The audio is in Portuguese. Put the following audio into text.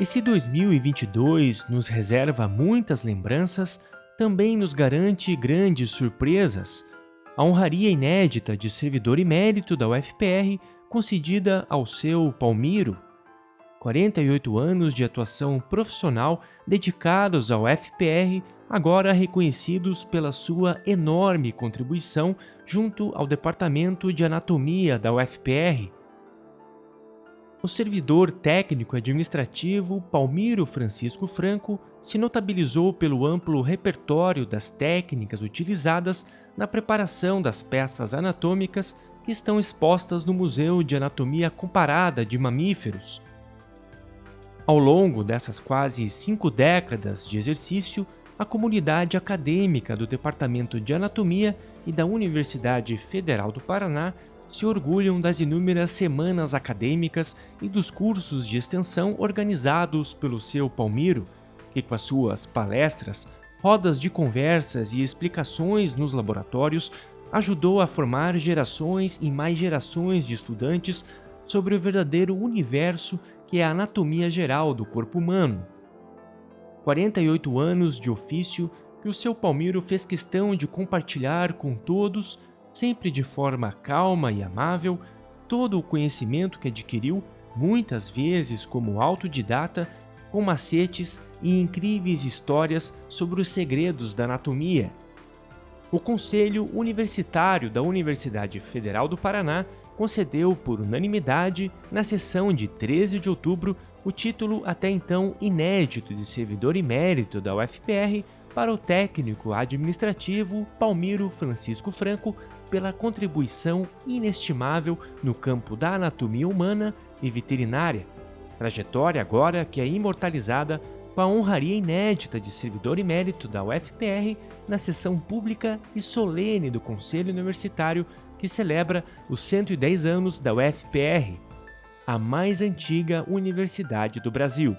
Esse 2022 nos reserva muitas lembranças, também nos garante grandes surpresas. A honraria inédita de servidor emérito da UFPR concedida ao seu Palmiro. 48 anos de atuação profissional dedicados ao FPR, agora reconhecidos pela sua enorme contribuição junto ao Departamento de Anatomia da UFPR, o servidor técnico administrativo Palmiro Francisco Franco se notabilizou pelo amplo repertório das técnicas utilizadas na preparação das peças anatômicas que estão expostas no Museu de Anatomia Comparada de Mamíferos. Ao longo dessas quase cinco décadas de exercício, a comunidade acadêmica do Departamento de Anatomia e da Universidade Federal do Paraná se orgulham das inúmeras semanas acadêmicas e dos cursos de extensão organizados pelo seu Palmiro, que com as suas palestras, rodas de conversas e explicações nos laboratórios ajudou a formar gerações e mais gerações de estudantes sobre o verdadeiro universo que é a anatomia geral do corpo humano. 48 anos de ofício que o seu Palmiro fez questão de compartilhar com todos sempre de forma calma e amável, todo o conhecimento que adquiriu, muitas vezes como autodidata, com macetes e incríveis histórias sobre os segredos da anatomia. O Conselho Universitário da Universidade Federal do Paraná concedeu por unanimidade, na sessão de 13 de outubro, o título até então inédito de servidor emérito da UFPR para o técnico administrativo Palmiro Francisco Franco pela contribuição inestimável no campo da anatomia humana e veterinária, trajetória agora que é imortalizada com a honraria inédita de servidor emérito da UFPR na sessão pública e solene do Conselho Universitário que celebra os 110 anos da UFPR, a mais antiga universidade do Brasil.